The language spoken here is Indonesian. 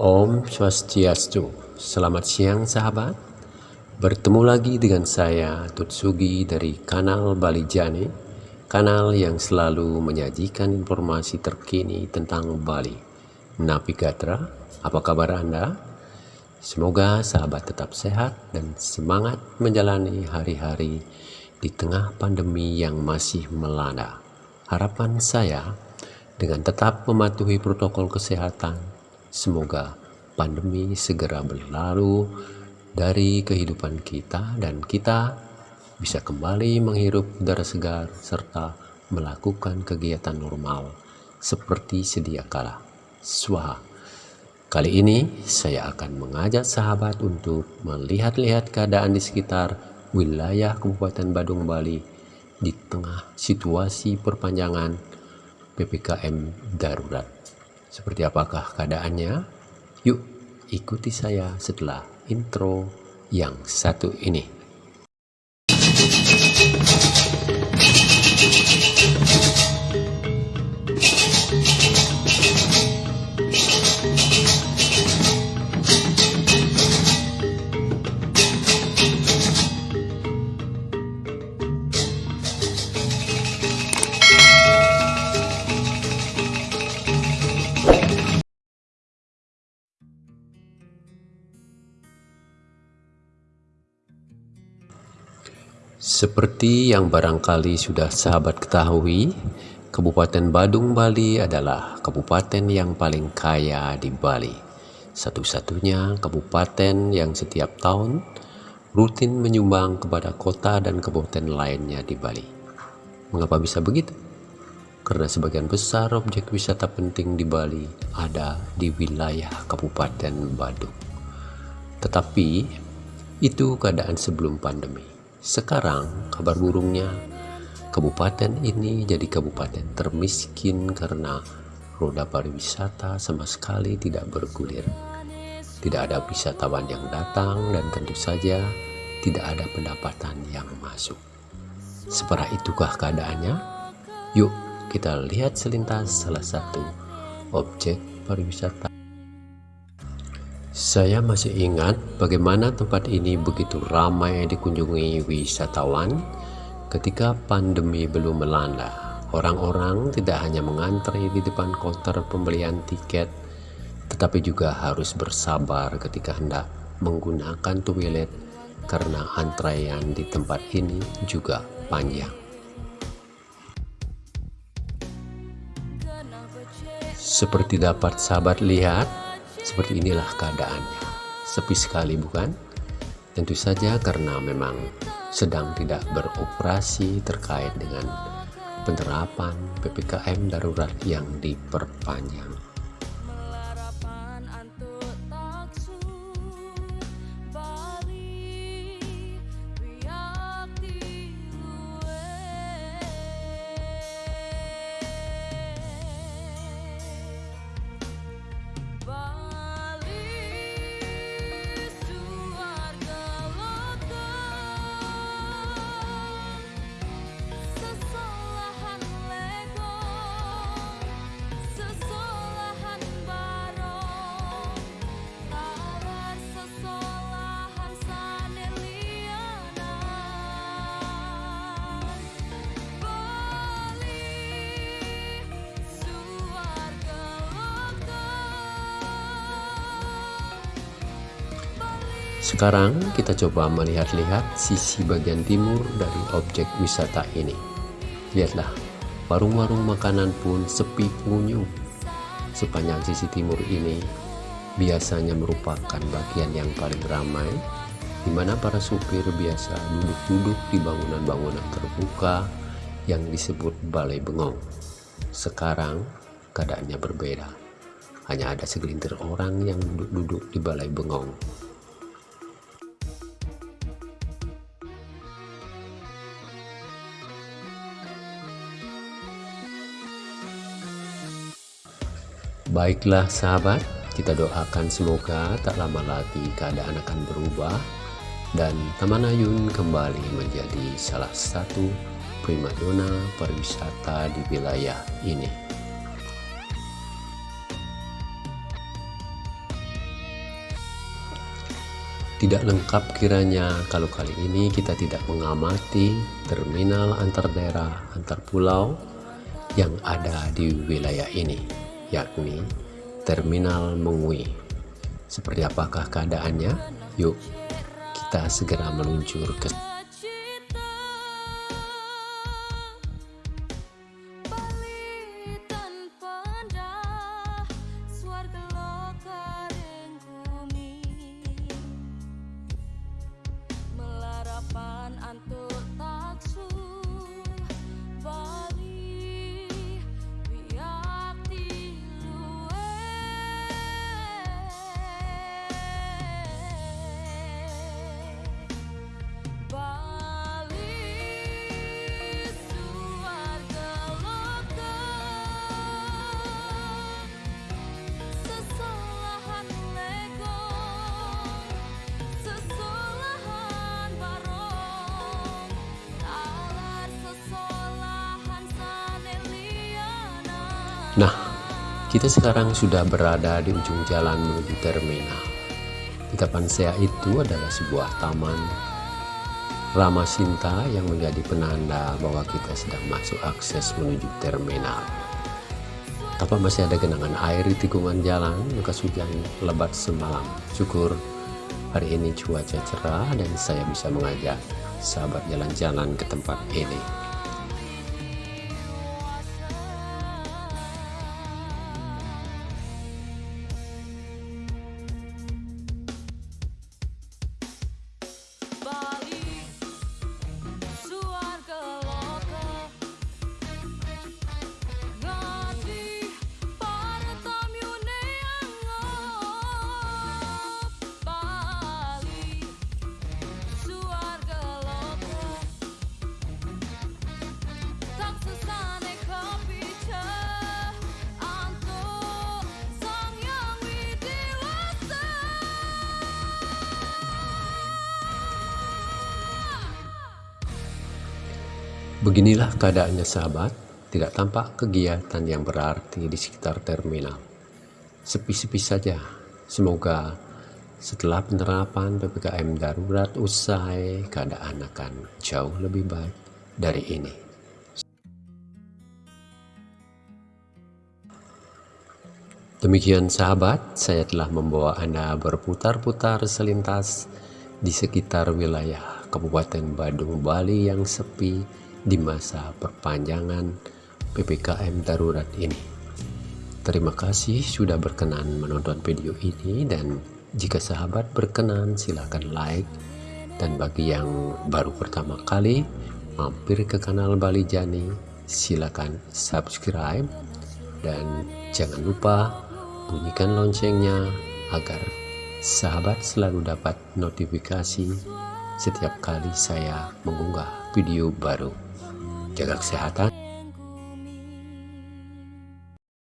Om Swastiastu. Selamat siang sahabat. Bertemu lagi dengan saya Tutsugi dari kanal Bali Jani, kanal yang selalu menyajikan informasi terkini tentang Bali. Napi Gatra, apa kabar Anda? Semoga sahabat tetap sehat dan semangat menjalani hari-hari di tengah pandemi yang masih melanda. Harapan saya dengan tetap mematuhi protokol kesehatan, semoga pandemi segera berlalu dari kehidupan kita dan kita bisa kembali menghirup udara segar serta melakukan kegiatan normal seperti sedia kala. Swaha. Kali ini saya akan mengajak sahabat untuk melihat-lihat keadaan di sekitar wilayah Kabupaten Badung Bali di tengah situasi perpanjangan PPKM darurat. Seperti apakah keadaannya? Yuk ikuti saya setelah intro yang satu ini. Seperti yang barangkali sudah sahabat ketahui, Kabupaten Badung Bali adalah kabupaten yang paling kaya di Bali. Satu-satunya kabupaten yang setiap tahun rutin menyumbang kepada kota dan kabupaten lainnya di Bali. Mengapa bisa begitu? Karena sebagian besar objek wisata penting di Bali ada di wilayah Kabupaten Badung. Tetapi itu keadaan sebelum pandemi. Sekarang kabar burungnya, kabupaten ini jadi kabupaten termiskin karena roda pariwisata sama sekali tidak bergulir. Tidak ada wisatawan yang datang dan tentu saja tidak ada pendapatan yang masuk. Separah itukah keadaannya? Yuk kita lihat selintas salah satu objek pariwisata saya masih ingat bagaimana tempat ini begitu ramai dikunjungi wisatawan ketika pandemi belum melanda. Orang-orang tidak hanya mengantri di depan konter pembelian tiket, tetapi juga harus bersabar ketika hendak menggunakan toilet karena antrean di tempat ini juga panjang. Seperti dapat sahabat lihat, seperti inilah keadaannya. Sepi sekali bukan? Tentu saja karena memang sedang tidak beroperasi terkait dengan penerapan PPKM darurat yang diperpanjang. Sekarang kita coba melihat-lihat sisi bagian timur dari objek wisata ini. Lihatlah, warung-warung makanan pun sepi pengunjung. Sepanjang sisi timur ini biasanya merupakan bagian yang paling ramai, di mana para supir biasa duduk-duduk di bangunan-bangunan terbuka yang disebut balai bengong. Sekarang keadaannya berbeda. Hanya ada segelintir orang yang duduk-duduk di balai bengong Baiklah sahabat, kita doakan semoga tak lama lagi keadaan akan berubah dan Taman Ayun kembali menjadi salah satu primadona pariwisata di wilayah ini. Tidak lengkap kiranya kalau kali ini kita tidak mengamati terminal antar daerah antar pulau yang ada di wilayah ini, yakni Terminal Mengui. Seperti apakah keadaannya? Yuk, kita segera meluncur ke Nah, kita sekarang sudah berada di ujung jalan menuju terminal. Di depan saya itu adalah sebuah taman Rama Sinta yang menjadi penanda bahwa kita sedang masuk akses menuju terminal. Tampak masih ada genangan air di tikungan jalan bekas hujan lebat semalam. Syukur hari ini cuaca cerah dan saya bisa mengajak sahabat jalan-jalan ke tempat ini. Beginilah keadaannya sahabat, tidak tampak kegiatan yang berarti di sekitar terminal. Sepi-sepi saja, semoga setelah penerapan PPKM darurat usai, keadaan akan jauh lebih baik dari ini. Demikian sahabat, saya telah membawa Anda berputar-putar selintas di sekitar wilayah Kabupaten Badung, Bali yang sepi di masa perpanjangan PPKM darurat ini. Terima kasih sudah berkenan menonton video ini dan jika sahabat berkenan silahkan like. Dan bagi yang baru pertama kali mampir ke kanal Bali Jani silakan subscribe. Dan jangan lupa bunyikan loncengnya agar sahabat selalu dapat notifikasi setiap kali saya mengunggah video baru jaga kesehatan